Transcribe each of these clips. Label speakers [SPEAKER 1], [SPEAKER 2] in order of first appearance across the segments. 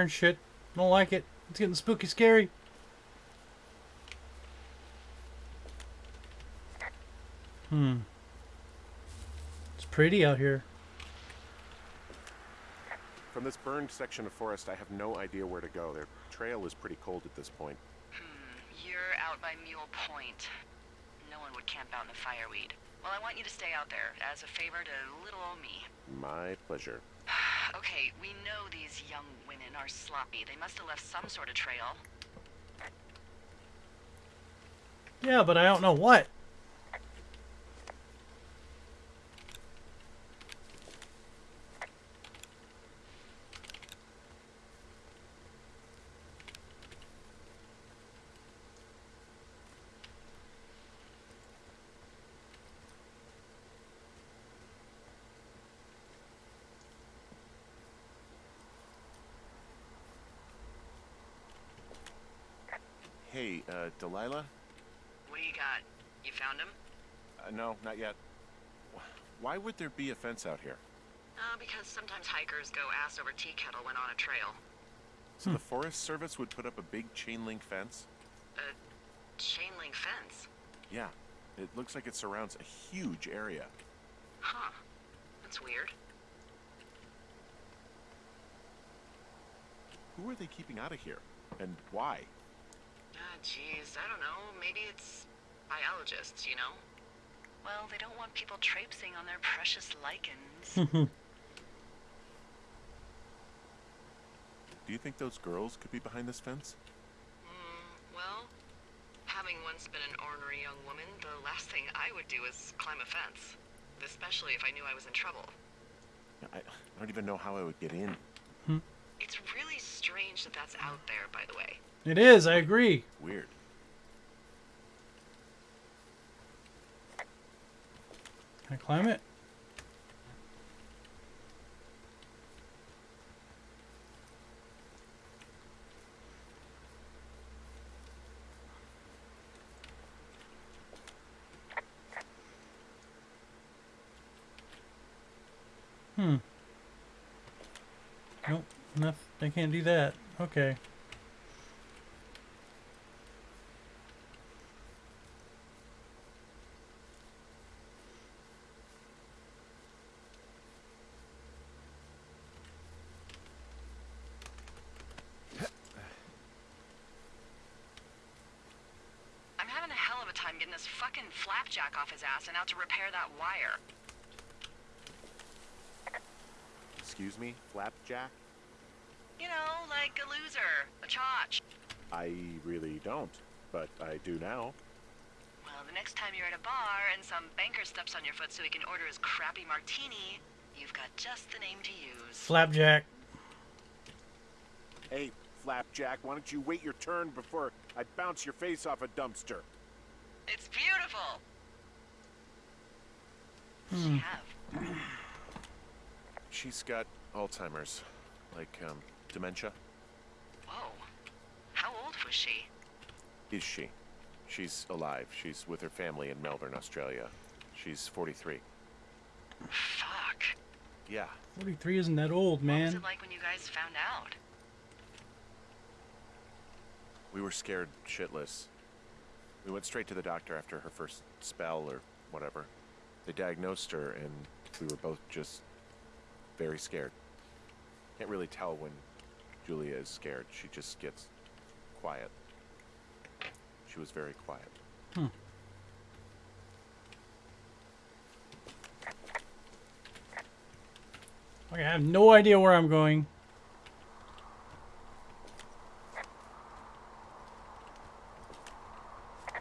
[SPEAKER 1] hearing shit. Don't like it. It's getting spooky scary. Hmm. It's pretty out here.
[SPEAKER 2] From this burned section of forest, I have no idea where to go. Their trail is pretty cold at this point. Hmm.
[SPEAKER 3] You're out by Mule Point. No one would camp out in the fireweed. Well, I want you to stay out there as a favor to little old me.
[SPEAKER 2] My pleasure.
[SPEAKER 3] Okay, we know these young women are sloppy. They must have left some sort of trail.
[SPEAKER 1] Yeah, but I don't know what.
[SPEAKER 2] Hey, uh, Delilah?
[SPEAKER 3] What do you got? You found him?
[SPEAKER 2] Uh, no, not yet. Why would there be a fence out here?
[SPEAKER 3] Uh, because sometimes hikers go ass over tea kettle when on a trail.
[SPEAKER 2] So the Forest Service would put up a big chain link fence?
[SPEAKER 3] A chain link fence.
[SPEAKER 2] Yeah. It looks like it surrounds a huge area.
[SPEAKER 3] Huh. That's weird.
[SPEAKER 2] Who are they keeping out of here? And why?
[SPEAKER 3] Jeez, I don't know. Maybe it's biologists, you know? Well, they don't want people traipsing on their precious lichens.
[SPEAKER 2] Do you think those girls could be behind this fence?
[SPEAKER 3] Hmm, well, having once been an ornery young woman, the last thing I would do is climb a fence. Especially if I knew I was in trouble.
[SPEAKER 2] I, I don't even know how I would get in.
[SPEAKER 3] It's really strange that that's out there, by the way.
[SPEAKER 1] It is, I agree.
[SPEAKER 2] Weird.
[SPEAKER 1] Can I climb it? Hmm. Nope, nothing. I can't do that. Okay.
[SPEAKER 3] I'm having a hell of a time getting this fucking flapjack off his ass and out to repair that wire.
[SPEAKER 2] Excuse me? Flapjack?
[SPEAKER 3] You know, like a loser, a chotch.
[SPEAKER 2] I really don't, but I do now.
[SPEAKER 3] Well, the next time you're at a bar and some banker steps on your foot so he can order his crappy martini, you've got just the name to use.
[SPEAKER 1] Flapjack.
[SPEAKER 2] Hey, Flapjack, why don't you wait your turn before I bounce your face off a dumpster?
[SPEAKER 3] It's beautiful. What's she have?
[SPEAKER 2] She's got Alzheimer's. Like, um, dementia.
[SPEAKER 3] Whoa. How old was she?
[SPEAKER 2] Is she? She's alive. She's with her family in Melbourne, Australia. She's 43.
[SPEAKER 3] Fuck.
[SPEAKER 2] Yeah.
[SPEAKER 1] 43 isn't that old, man.
[SPEAKER 3] What was
[SPEAKER 1] man.
[SPEAKER 3] it like when you guys found out?
[SPEAKER 2] We were scared shitless. We went straight to the doctor after her first spell or whatever. They diagnosed her, and we were both just very scared. Can't really tell when Julia is scared. She just gets quiet. She was very quiet. Hmm.
[SPEAKER 1] Okay, I have no idea where I'm going.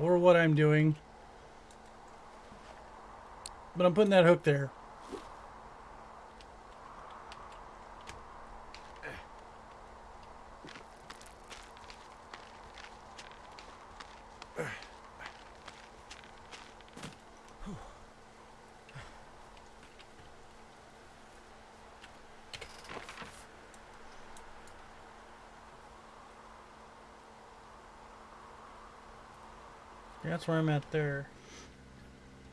[SPEAKER 1] Or what I'm doing. But I'm putting that hook there. That's where I'm at there.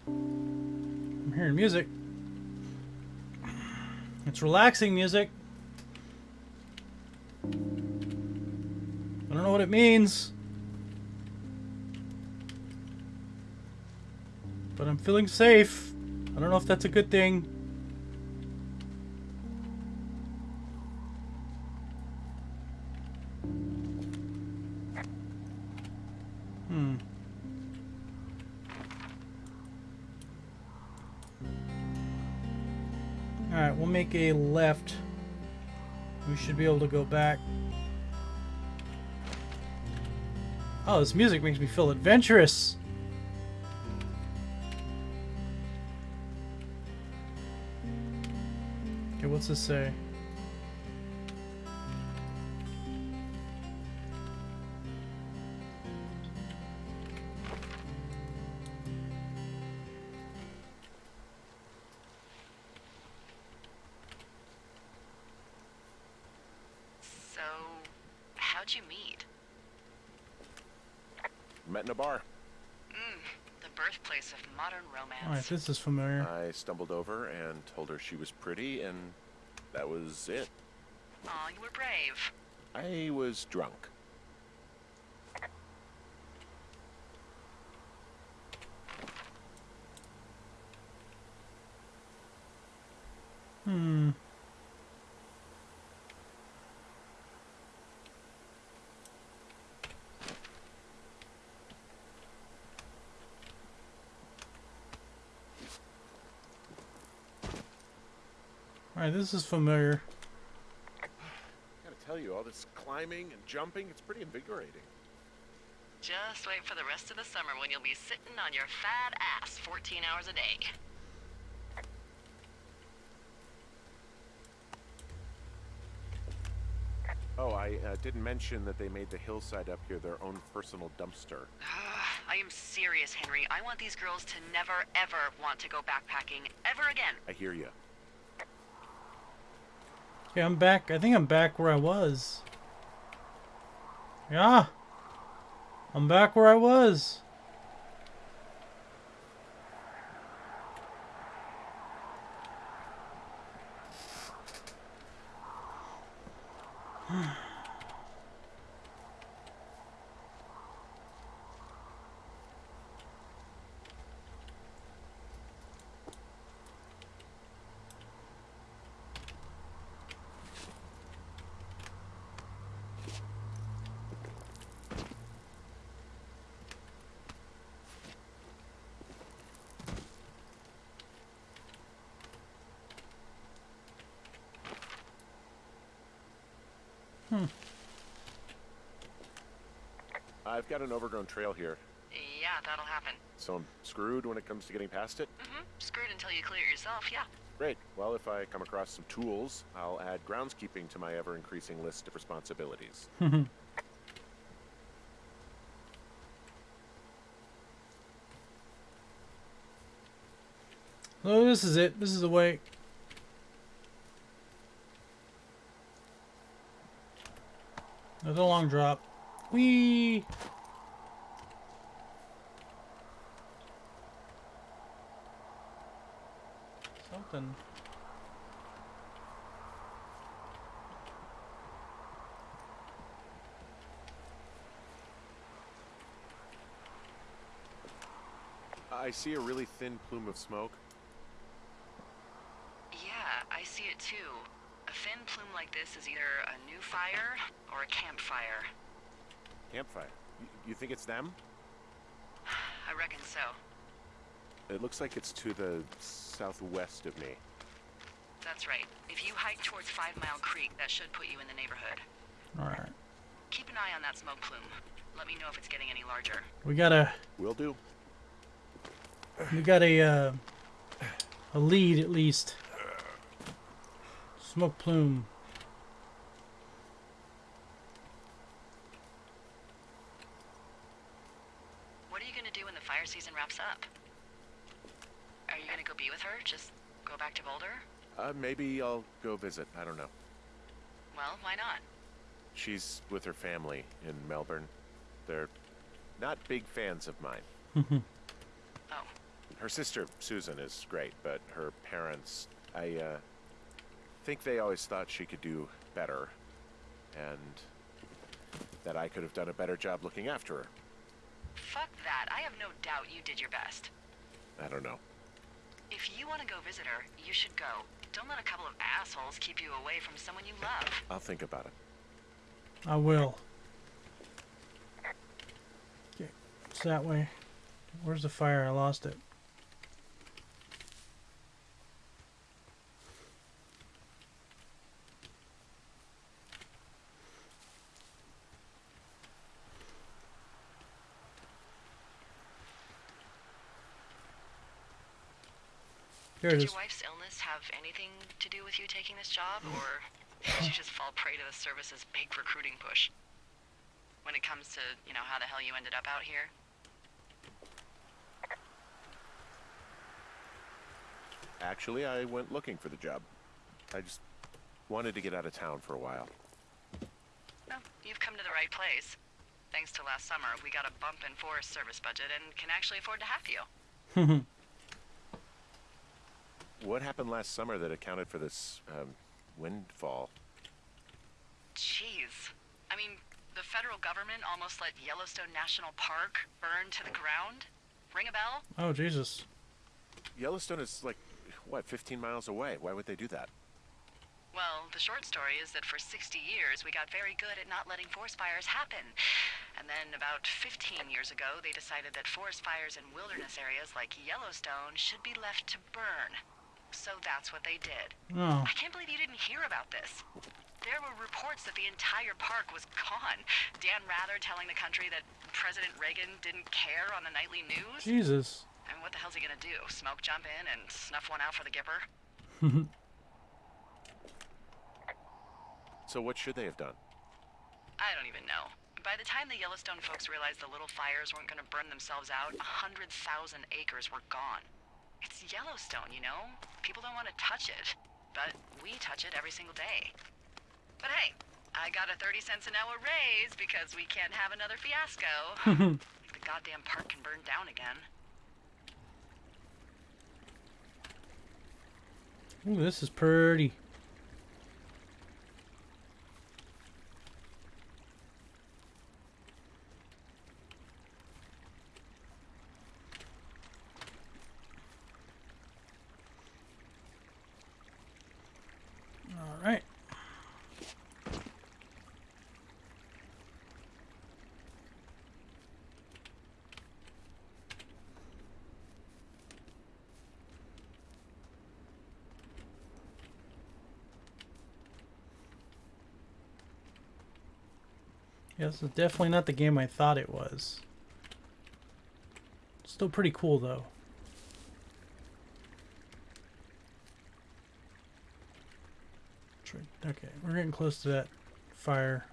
[SPEAKER 1] I'm hearing music. It's relaxing music. I don't know what it means. But I'm feeling safe. I don't know if that's a good thing. Make a left. We should be able to go back. Oh, this music makes me feel adventurous. Okay, what's this say?
[SPEAKER 3] How'd you meet?
[SPEAKER 2] Met in a bar.
[SPEAKER 3] Mm, the birthplace of modern romance.
[SPEAKER 1] Alright, this is familiar.
[SPEAKER 2] I stumbled over and told her she was pretty, and that was it.
[SPEAKER 3] Aw, you were brave.
[SPEAKER 2] I was drunk.
[SPEAKER 1] Hmm. Alright, this is familiar.
[SPEAKER 2] I Gotta tell you, all this climbing and jumping, it's pretty invigorating.
[SPEAKER 3] Just wait for the rest of the summer when you'll be sitting on your fat ass 14 hours a day.
[SPEAKER 2] Oh, I uh, didn't mention that they made the hillside up here their own personal dumpster.
[SPEAKER 3] I am serious, Henry. I want these girls to never, ever want to go backpacking ever again.
[SPEAKER 2] I hear you.
[SPEAKER 1] Okay, I'm back. I think I'm back where I was. Yeah. I'm back where I was.
[SPEAKER 2] I've got an overgrown trail here,
[SPEAKER 3] Yeah, that'll happen.
[SPEAKER 2] so I'm screwed when it comes to getting past it.
[SPEAKER 3] Mm-hmm. Screwed until you clear it yourself, yeah.
[SPEAKER 2] Great. Well, if I come across some tools, I'll add groundskeeping to my ever increasing list of responsibilities.
[SPEAKER 1] So this is it. This is the way. There's a long drop. Whee! Something.
[SPEAKER 2] I see a really thin plume of smoke.
[SPEAKER 3] Yeah, I see it too. A thin plume like this is either a new fire or a campfire.
[SPEAKER 2] Campfire. Y- you think it's them?
[SPEAKER 3] I reckon so.
[SPEAKER 2] It looks like it's to the southwest of me.
[SPEAKER 3] That's right. If you hike towards Five Mile Creek, that should put you in the neighborhood.
[SPEAKER 1] Alright.
[SPEAKER 3] Keep an eye on that smoke plume. Let me know if it's getting any larger.
[SPEAKER 1] We got a
[SPEAKER 2] Will do.
[SPEAKER 1] we got a uh, a lead at least. Smoke plume.
[SPEAKER 3] What are you gonna do when the fire season wraps up? Are you gonna go be with her? Just go back to Boulder?
[SPEAKER 2] Uh, maybe I'll go visit. I don't know.
[SPEAKER 3] Well, why not?
[SPEAKER 2] She's with her family in Melbourne. They're not big fans of mine.
[SPEAKER 3] Oh,
[SPEAKER 2] Her sister, Susan, is great, but her parents, I, uh, think they always thought she could do better. And that I could have done a better job looking after her.
[SPEAKER 3] Fuck that. I have no doubt you did your best.
[SPEAKER 2] I don't know.
[SPEAKER 3] If you want to go visit her, you should go. Don't let a couple of assholes keep you away from someone you love.
[SPEAKER 2] I'll think about it.
[SPEAKER 1] I will. Okay, it's that way. Where's the fire? I lost it. There it
[SPEAKER 3] Did
[SPEAKER 1] is.
[SPEAKER 3] Your wife's illness have anything to do with you taking this job, or did you just fall prey to the service's big recruiting push? When it comes to, you know, how the hell you ended up out here?
[SPEAKER 2] Actually, I went looking for the job. I just wanted to get out of town for a while.
[SPEAKER 3] Well, you've come to the right place. Thanks to last summer, we got a bump in Forest Service budget and can actually afford to have you.
[SPEAKER 2] What happened last summer that accounted for this um, windfall?
[SPEAKER 3] Jeez. I mean, the federal government almost let Yellowstone National Park burn to the ground? Ring a bell?
[SPEAKER 1] oh Jesus!
[SPEAKER 2] Yellowstone is like, what, 15 miles away? Why would they do that?
[SPEAKER 3] Well, the short story is that for 60 years we got very good at not letting forest fires happen. And then about 15 years ago, they decided that forest fires in wilderness areas like Yellowstone should be left to burn. So that's what they did.
[SPEAKER 1] Oh,
[SPEAKER 3] I can't believe you didn't hear about this. There were reports that the entire park was gone. Dan Rather telling the country that President Reagan didn't care on the nightly news.
[SPEAKER 1] Jesus!
[SPEAKER 3] And what the hell's he gonna do? Smoke jump in and snuff one out for the Gipper?
[SPEAKER 2] So what should they have done?
[SPEAKER 3] I don't even know. By the time the Yellowstone folks realized the little fires weren't gonna burn themselves out, a hundred thousand acres were gone. It's Yellowstone, you know? People don't want to touch it. But we touch it every single day. But hey, I got a 30 cents an hour raise because we can't have another fiasco. the goddamn park can burn down again.
[SPEAKER 1] Ooh, this is pretty. All right. Yeah, this is definitely not the game I thought it was. Still pretty cool though. Okay, we're getting close to that fire.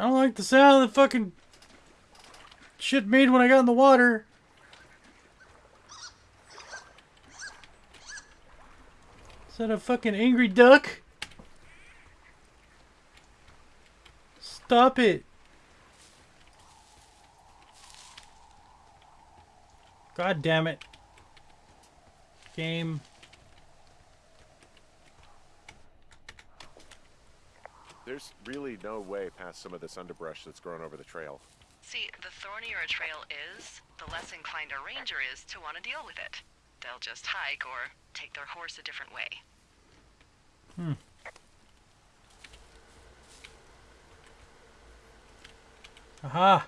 [SPEAKER 1] I don't like the sound of the fucking shit made when I got in the water. Is that a fucking angry duck? Stop it. God damn it. Game.
[SPEAKER 2] There's really no way past some of this underbrush that's grown over the trail.
[SPEAKER 3] See, the thornier a trail is, the less inclined a ranger is to want to deal with it. They'll just hike or take their horse a different way. Hmm.
[SPEAKER 1] Aha.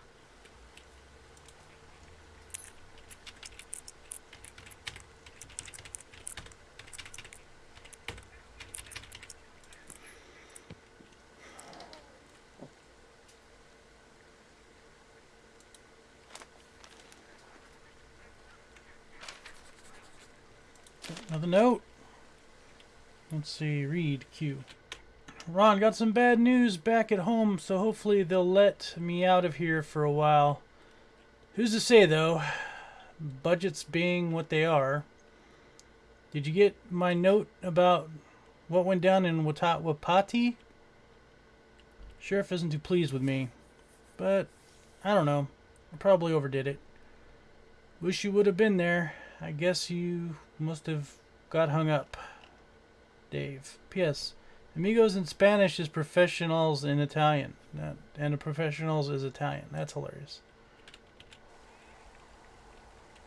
[SPEAKER 1] Another note. Let's see, read Q. Ron, got some bad news back at home, so hopefully they'll let me out of here for a while. Who's to say, though? Budgets being what they are. Did you get my note about what went down in Wata- Wapiti? Sheriff isn't too pleased with me, but I don't know. I probably overdid it. Wish you would have been there. I guess you must have got hung up. Dave. P.S. Amigos in Spanish is professionals in Italian. And a professionals is Italian. That's hilarious.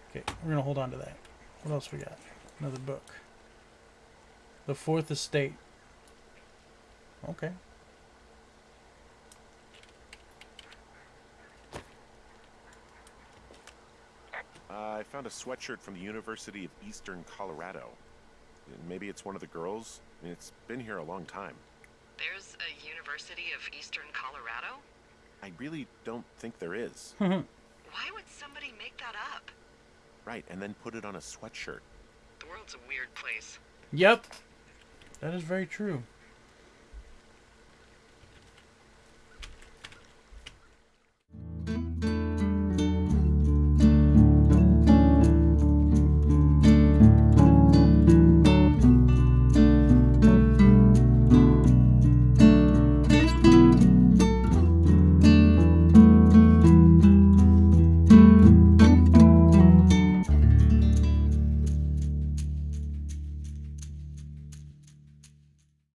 [SPEAKER 1] Okay, we're gonna hold on to that. What else we got? Another book. The Fourth Estate. Okay.
[SPEAKER 2] Uh, I found a sweatshirt from the University of Eastern Colorado. Maybe it's one of the girls. I mean, it's been here a long time.
[SPEAKER 3] There's a University of Eastern Colorado?
[SPEAKER 2] I really don't think there is.
[SPEAKER 3] Why would somebody make that up?
[SPEAKER 2] right, and then put it on a sweatshirt.
[SPEAKER 3] The world's a weird place.
[SPEAKER 1] Yep. That is very true.